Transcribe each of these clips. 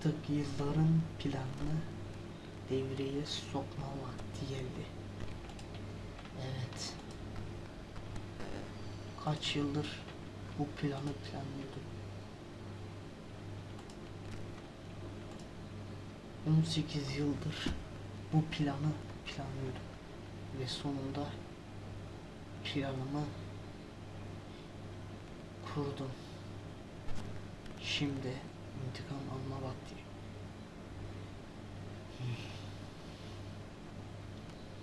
Artık yılların planını devreye sokma vakti geldi. Evet. Kaç yıldır bu planı planlıyordum. 18 yıldır bu planı planlıyordum. Ve sonunda planımı kurdum. Şimdi intikam alma vakti.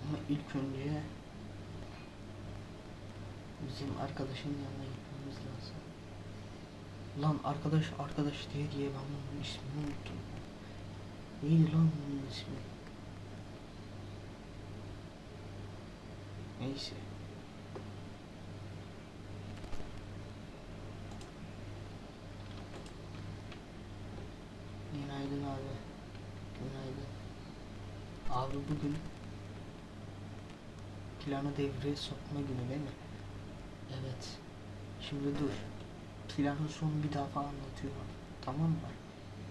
Ama ilk önce bizim arkadaşın yanına gitmemiz lazım. Lan arkadaş arkadaş diye diye ben bunun ismini unuttum. Neydi lan bunun ismi? Neyse. Abi bugün planı devreye sokma günü değil mi? Evet. Şimdi dur. Planı son bir defa anlatıyorum. Tamam mı?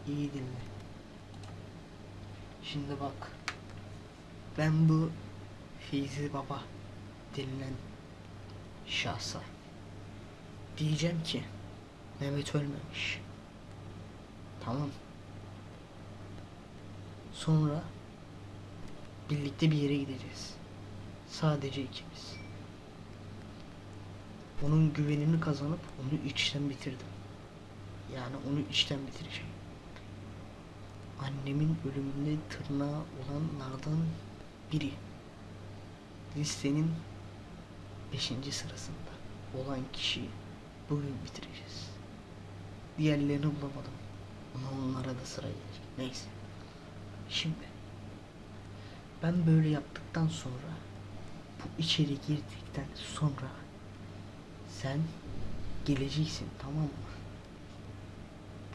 İyi dinle. Şimdi bak. Ben bu Feyzi Baba denilen şahsa diyeceğim ki Mehmet ölmemiş. Tamam. Sonra birlikte bir yere gideceğiz. Sadece ikimiz. Onun güvenini kazanıp onu içten bitirdim. Yani onu içten bitireceğim. Annemin ölümünde tırnağı olanlardan biri. Listenin beşinci sırasında olan kişiyi bugün bitireceğiz. Diğerlerini bulamadım. Ama onlara da sıra gelecek. Neyse. Şimdi ben böyle yaptıktan sonra bu içeri girdikten sonra sen geleceksin tamam mı?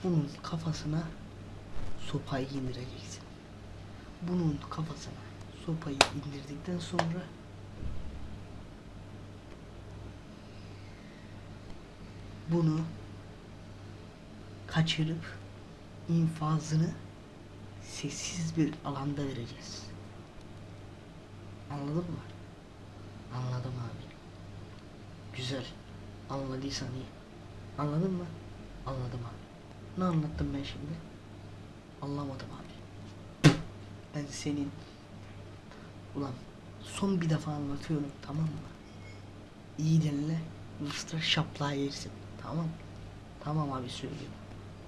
Bunun kafasına sopayı indireceksin. Bunun kafasına sopayı indirdikten sonra bunu kaçırıp infazını sessiz bir alanda vereceğiz. Anladın mı? Anladım abi. Güzel. Anladıysan iyi. Anladın mı? Anladım abi. Ne anlattım ben şimdi? Anlamadım abi. Ben senin ulan son bir defa anlatıyorum tamam mı? İyi dinle. Mıstra şaplağı yersin. Tamam. Tamam abi söylüyorum.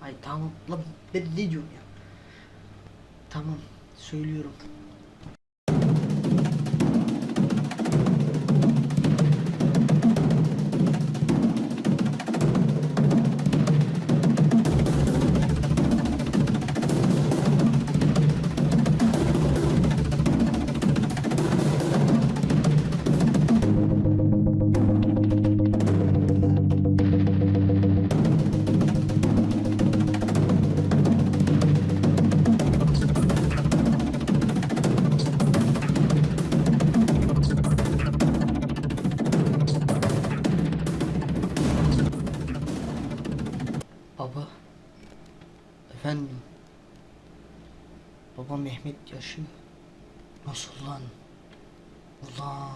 Ay tamam lan ben ne diyorum ya? Tamam söylüyorum. Efendim. Baba Mehmet yaşıyor. Nasıl lan? Ulan.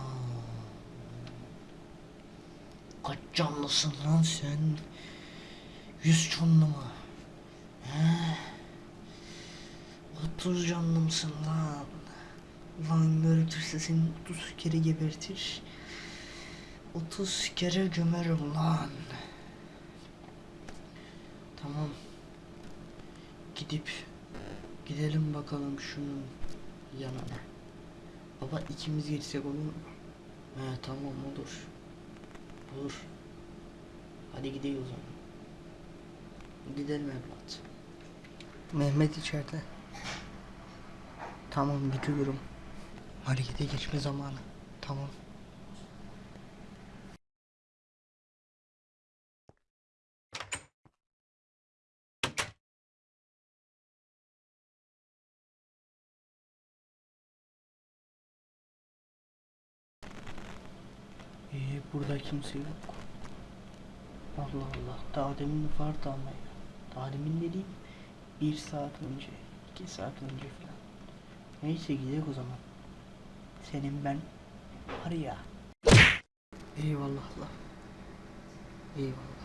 Kaç canlısın lan sen? Yüz canlı mı? He? Otuz canlı mısın lan? Ulan gördürse seni otuz kere gebertir. Otuz kere gömerim lan. Tamam. Gidip gidelim bakalım şunun yanına. Baba ikimiz geçsek olur mu? He tamam olur. Olur. Hadi gidelim o zaman. Gidelim evlat. Mehmet içeride. Tamam gidiyorum. Harekete geçme zamanı. Tamam. Ee, burada kimse yok. Allah Allah. Daha demin vardı ama ya. Daha demin dediğim Bir saat önce, iki saat önce falan. Neyse gidelim o zaman. Senin ben var ya. Eyvallah Allah. Eyvallah.